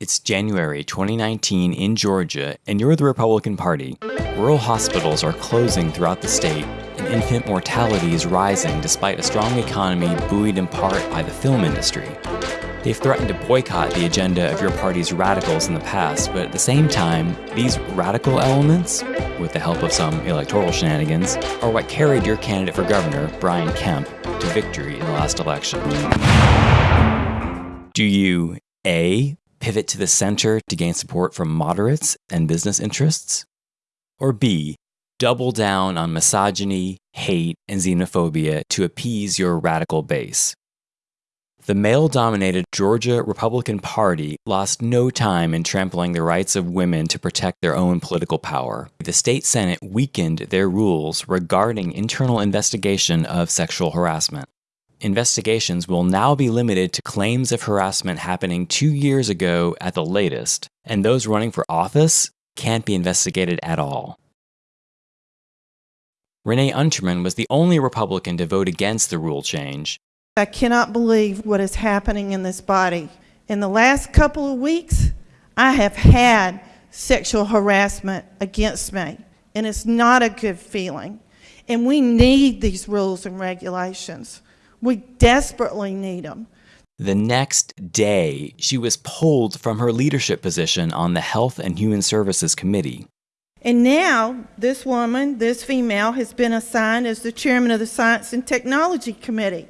It's January 2019 in Georgia, and you're the Republican Party. Rural hospitals are closing throughout the state, and infant mortality is rising despite a strong economy buoyed in part by the film industry. They've threatened to boycott the agenda of your party's radicals in the past, but at the same time, these radical elements, with the help of some electoral shenanigans, are what carried your candidate for governor, Brian Kemp, to victory in the last election. Do you A pivot to the center to gain support from moderates and business interests? Or B, double down on misogyny, hate, and xenophobia to appease your radical base? The male dominated Georgia Republican Party lost no time in trampling the rights of women to protect their own political power. The state Senate weakened their rules regarding internal investigation of sexual harassment investigations will now be limited to claims of harassment happening two years ago at the latest, and those running for office can't be investigated at all. Renee Unterman was the only Republican to vote against the rule change. I cannot believe what is happening in this body. In the last couple of weeks, I have had sexual harassment against me, and it's not a good feeling. And we need these rules and regulations. We desperately need them. The next day, she was pulled from her leadership position on the Health and Human Services Committee. And now, this woman, this female, has been assigned as the chairman of the Science and Technology Committee.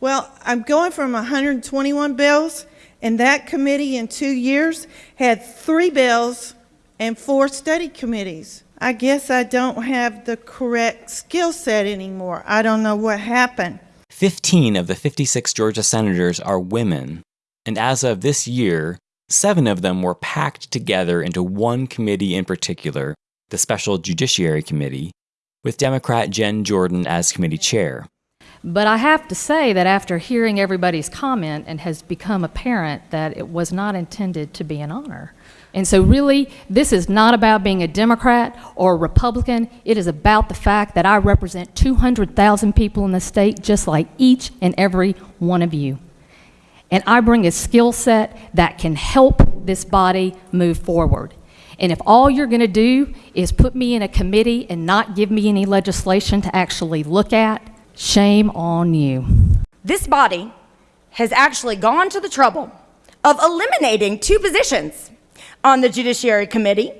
Well, I'm going from 121 bills, and that committee in two years had three bills and four study committees. I guess I don't have the correct skill set anymore. I don't know what happened. 15 of the 56 Georgia senators are women, and as of this year, seven of them were packed together into one committee in particular, the Special Judiciary Committee, with Democrat Jen Jordan as committee chair. But I have to say that after hearing everybody's comment, it has become apparent that it was not intended to be an honor. And so, really, this is not about being a Democrat or a Republican. It is about the fact that I represent 200,000 people in the state, just like each and every one of you. And I bring a skill set that can help this body move forward. And if all you're going to do is put me in a committee and not give me any legislation to actually look at, shame on you. This body has actually gone to the trouble of eliminating two positions on the Judiciary Committee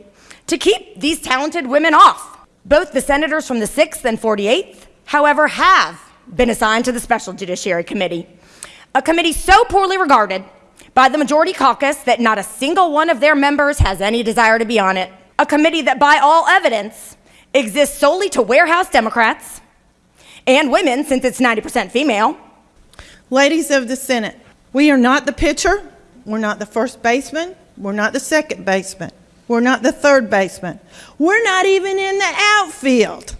to keep these talented women off. Both the senators from the 6th and 48th, however, have been assigned to the Special Judiciary Committee, a committee so poorly regarded by the majority caucus that not a single one of their members has any desire to be on it, a committee that, by all evidence, exists solely to warehouse Democrats and women since it's 90% female. Ladies of the Senate, we are not the pitcher, we're not the first baseman, we're not the second baseman. We're not the third baseman. We're not even in the outfield.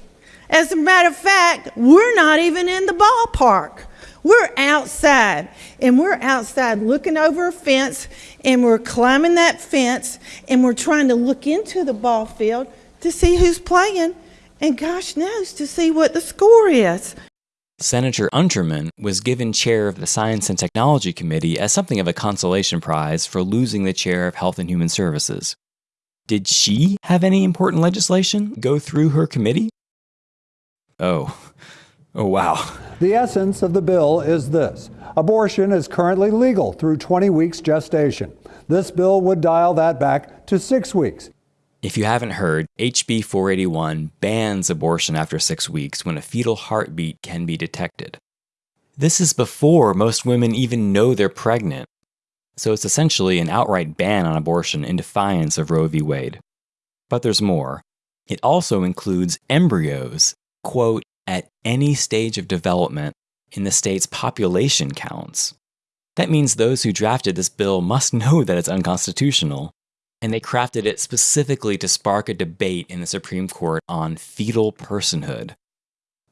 As a matter of fact, we're not even in the ballpark. We're outside, and we're outside looking over a fence, and we're climbing that fence, and we're trying to look into the ball field to see who's playing, and gosh knows to see what the score is. Senator Unterman was given chair of the Science and Technology Committee as something of a consolation prize for losing the chair of Health and Human Services. Did she have any important legislation go through her committee? Oh. Oh, wow. The essence of the bill is this abortion is currently legal through 20 weeks gestation. This bill would dial that back to six weeks. If you haven't heard, HB 481 bans abortion after six weeks when a fetal heartbeat can be detected. This is before most women even know they're pregnant, so it's essentially an outright ban on abortion in defiance of Roe v. Wade. But there's more. It also includes embryos, quote, at any stage of development in the state's population counts. That means those who drafted this bill must know that it's unconstitutional and they crafted it specifically to spark a debate in the Supreme Court on fetal personhood.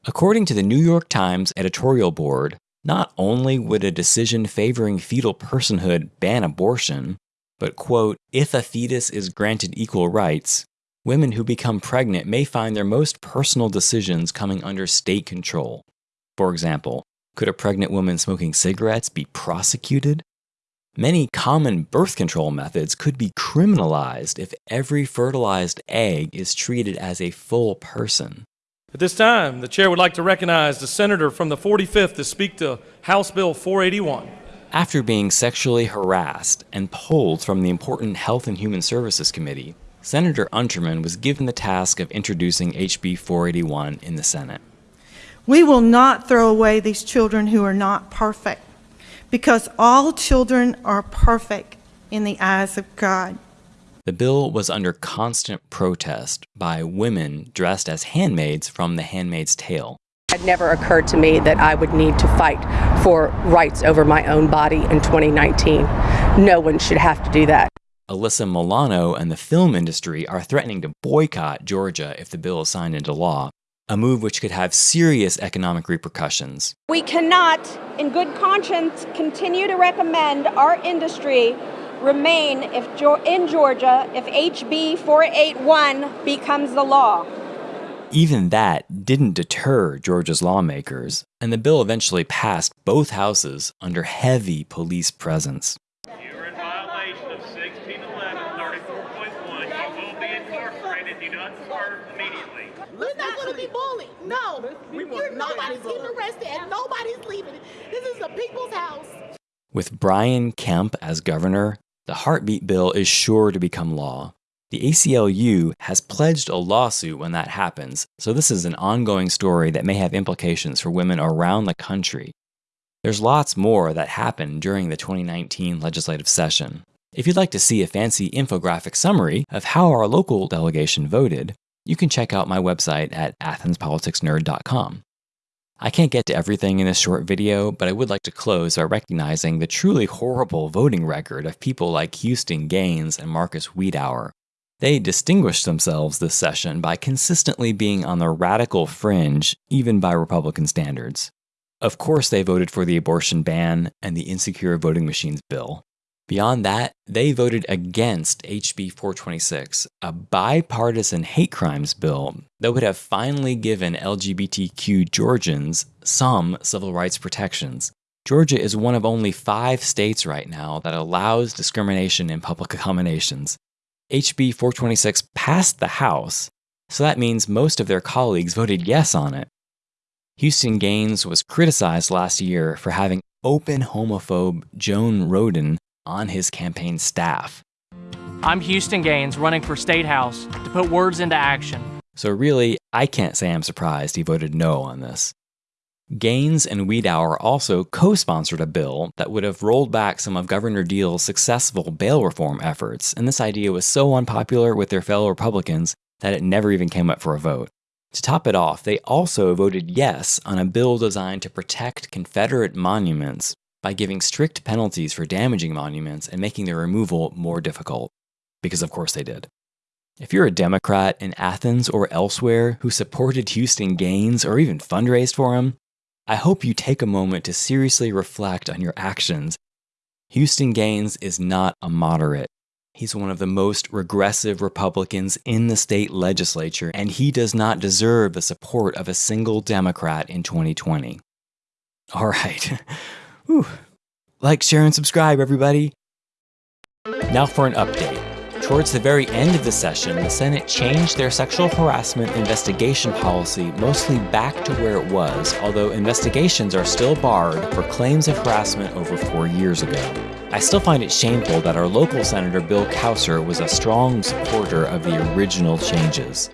According to the New York Times editorial board, not only would a decision favoring fetal personhood ban abortion, but, quote, if a fetus is granted equal rights, women who become pregnant may find their most personal decisions coming under state control. For example, could a pregnant woman smoking cigarettes be prosecuted? Many common birth control methods could be criminalized if every fertilized egg is treated as a full person. At this time, the chair would like to recognize the senator from the 45th to speak to House Bill 481. After being sexually harassed and pulled from the important Health and Human Services Committee, Senator Unterman was given the task of introducing HB 481 in the Senate. We will not throw away these children who are not perfect because all children are perfect in the eyes of God. The bill was under constant protest by women dressed as handmaids from The Handmaid's Tale. It never occurred to me that I would need to fight for rights over my own body in 2019. No one should have to do that. Alyssa Milano and the film industry are threatening to boycott Georgia if the bill is signed into law, a move which could have serious economic repercussions. We cannot, in good conscience, continue to recommend our industry remain if, in Georgia if HB 481 becomes the law. Even that didn't deter Georgia's lawmakers, and the bill eventually passed both houses under heavy police presence. You're in violation of 1611 34.1. You will be incarcerated. You don't serve immediately. We're not going to be bullied. No. You're, nobody's getting arrested and nobody's leaving. This is the people's house. With Brian Kemp as governor, the heartbeat bill is sure to become law. The ACLU has pledged a lawsuit when that happens, so this is an ongoing story that may have implications for women around the country. There's lots more that happened during the 2019 legislative session. If you'd like to see a fancy infographic summary of how our local delegation voted, you can check out my website at athenspoliticsnerd.com. I can't get to everything in this short video, but I would like to close by recognizing the truly horrible voting record of people like Houston Gaines and Marcus Wiedower. They distinguished themselves this session by consistently being on the radical fringe, even by Republican standards. Of course, they voted for the abortion ban and the insecure voting machines bill. Beyond that, they voted against HB 426, a bipartisan hate crimes bill that would have finally given LGBTQ Georgians some civil rights protections. Georgia is one of only five states right now that allows discrimination in public accommodations. HB 426 passed the House, so that means most of their colleagues voted yes on it. Houston Gaines was criticized last year for having open homophobe Joan Roden on his campaign staff. I'm Houston Gaines running for State House to put words into action. So, really, I can't say I'm surprised he voted no on this. Gaines and Wiedower also co sponsored a bill that would have rolled back some of Governor Deal's successful bail reform efforts, and this idea was so unpopular with their fellow Republicans that it never even came up for a vote. To top it off, they also voted yes on a bill designed to protect Confederate monuments by giving strict penalties for damaging monuments and making their removal more difficult. Because, of course, they did. If you're a Democrat in Athens or elsewhere who supported Houston Gaines or even fundraised for him, I hope you take a moment to seriously reflect on your actions. Houston Gaines is not a moderate. He's one of the most regressive Republicans in the state legislature, and he does not deserve the support of a single Democrat in 2020. All right. Whew. Like, share, and subscribe, everybody. Now for an update. Towards the very end of the session, the Senate changed their sexual harassment investigation policy mostly back to where it was, although investigations are still barred for claims of harassment over four years ago. I still find it shameful that our local Senator Bill Cowsert was a strong supporter of the original changes.